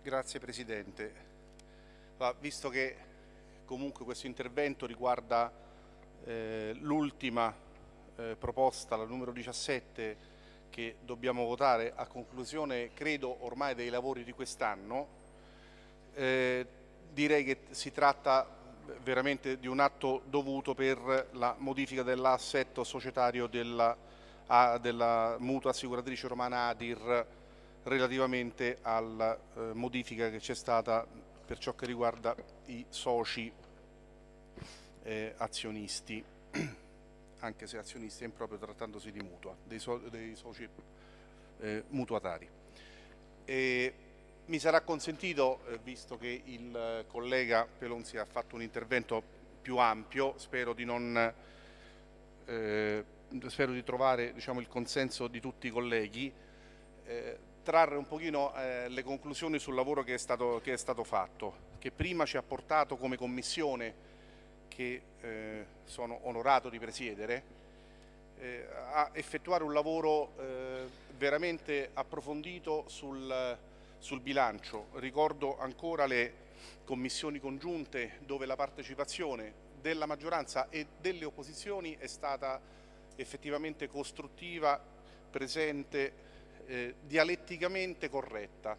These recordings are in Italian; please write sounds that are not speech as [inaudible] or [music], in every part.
Grazie Presidente. visto che comunque questo intervento riguarda eh, l'ultima eh, proposta, la numero 17, che dobbiamo votare a conclusione, credo, ormai dei lavori di quest'anno, eh, direi che si tratta veramente di un atto dovuto per la modifica dell'assetto societario della, della mutua assicuratrice romana Adir relativamente alla eh, modifica che c'è stata per ciò che riguarda i soci eh, azionisti, [clears throat] anche se azionisti è improprio trattandosi di mutua, dei, so dei soci eh, mutuatari. E mi sarà consentito, eh, visto che il collega Pelonzi ha fatto un intervento più ampio, spero di, non, eh, spero di trovare diciamo, il consenso di tutti i colleghi, eh, trarre un pochino eh, le conclusioni sul lavoro che è, stato, che è, stato, fatto, che prima ci ha portato come commissione, che eh, sono onorato di presiedere, eh, a effettuare un lavoro eh, veramente approfondito sul, sul bilancio. Ricordo ancora le commissioni congiunte dove la partecipazione della maggioranza e delle opposizioni è stata effettivamente costruttiva, presente eh, dialetticamente corretta.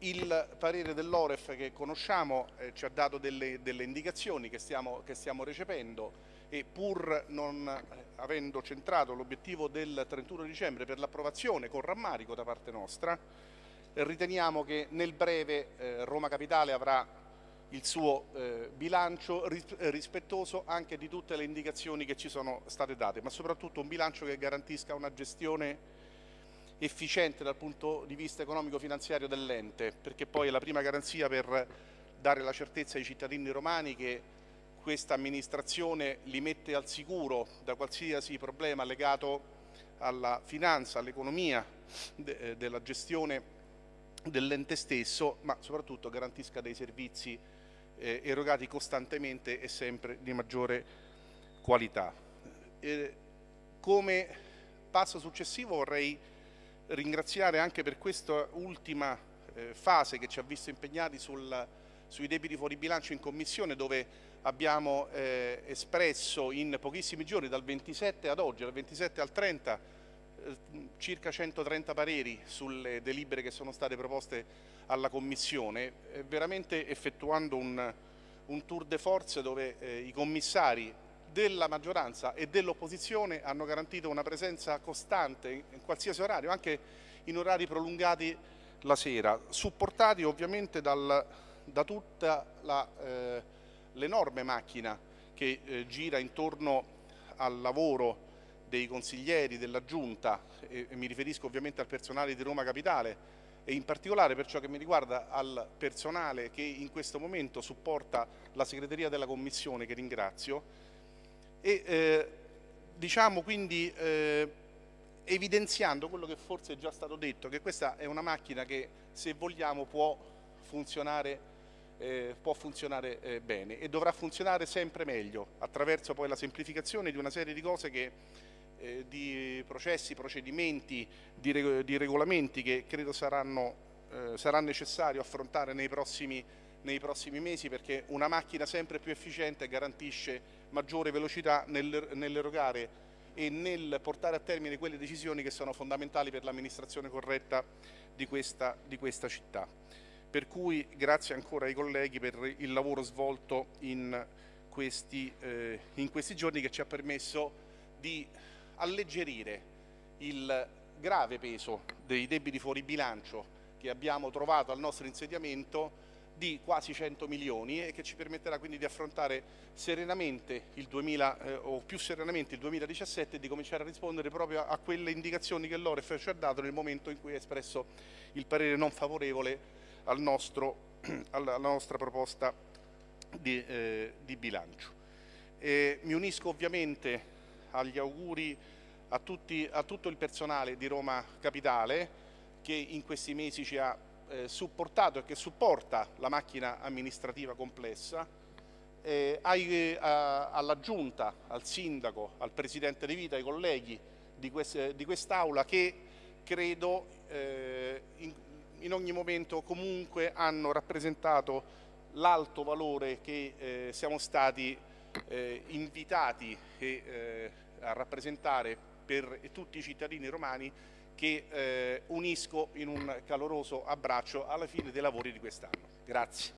Il parere dell'Oref che conosciamo eh, ci ha dato delle, delle indicazioni che stiamo, che stiamo, recependo e pur non eh, avendo centrato l'obiettivo del 31 dicembre per l'approvazione con rammarico da parte nostra, riteniamo che nel breve eh, Roma Capitale avrà il suo eh, bilancio rispettoso anche di tutte le indicazioni che ci sono state date, ma soprattutto un bilancio che garantisca una gestione efficiente dal punto di vista economico-finanziario dell'ente, perché poi è la prima garanzia per dare la certezza ai cittadini romani che questa amministrazione li mette al sicuro da qualsiasi problema legato alla finanza, all'economia, de eh, della gestione dell'ente stesso, ma soprattutto garantisca dei servizi eh, erogati costantemente e sempre di maggiore qualità. Eh, come passo successivo vorrei ringraziare anche per questa ultima eh, fase che ci ha visto impegnati sul, sui debiti fuori bilancio in commissione dove abbiamo eh, espresso in pochissimi giorni dal 27 ad oggi, dal 27 al 30 eh, circa 130 pareri sulle delibere che sono state proposte alla Commissione, eh, veramente effettuando un, un, tour de force dove eh, i commissari della maggioranza e dell'opposizione hanno garantito una presenza costante in qualsiasi orario, anche in orari prolungati la sera, supportati ovviamente dal, da tutta l'enorme eh, macchina che eh, gira intorno al lavoro dei consiglieri, della Giunta, e, e mi riferisco ovviamente al personale di Roma Capitale, e in particolare per ciò che mi riguarda al personale che in questo momento supporta la segreteria della Commissione, che ringrazio, e eh, diciamo quindi eh, evidenziando quello che forse è già stato detto, che questa è una macchina che se vogliamo può funzionare, eh, può funzionare eh, bene e dovrà funzionare sempre meglio attraverso poi la semplificazione di una serie di cose che eh, di processi, procedimenti, di, reg di, regolamenti che credo saranno, eh, sarà necessario affrontare nei prossimi, nei prossimi mesi perché una macchina sempre più efficiente garantisce maggiore velocità nell'erogare e nel portare a termine quelle decisioni che sono fondamentali per l'amministrazione corretta di questa, di questa, città. Per cui grazie ancora ai colleghi per il lavoro svolto in questi, eh, in questi giorni che ci ha permesso di alleggerire il grave peso dei debiti fuori bilancio che abbiamo trovato al nostro insediamento di quasi 100 milioni e che ci permetterà quindi di affrontare serenamente il 2000 eh, o più serenamente il 2017 e di cominciare a rispondere proprio a quelle indicazioni che l'Oref ci ha dato nel momento in cui ha espresso il parere non favorevole al nostro, [clears throat] alla nostra proposta di, eh, di bilancio. E mi unisco ovviamente agli auguri a, tutti, a tutto il personale di Roma Capitale che in questi mesi ci ha eh, supportato e che supporta la macchina amministrativa complessa, eh, ai, a, alla Giunta, al Sindaco, al Presidente di Vita, ai colleghi di, quest, di quest'Aula che credo eh, in, in ogni momento comunque hanno rappresentato l'alto valore che eh, siamo stati eh, invitati eh, a rappresentare per tutti i cittadini romani che eh, unisco in un caloroso abbraccio alla fine dei lavori di quest'anno. Grazie.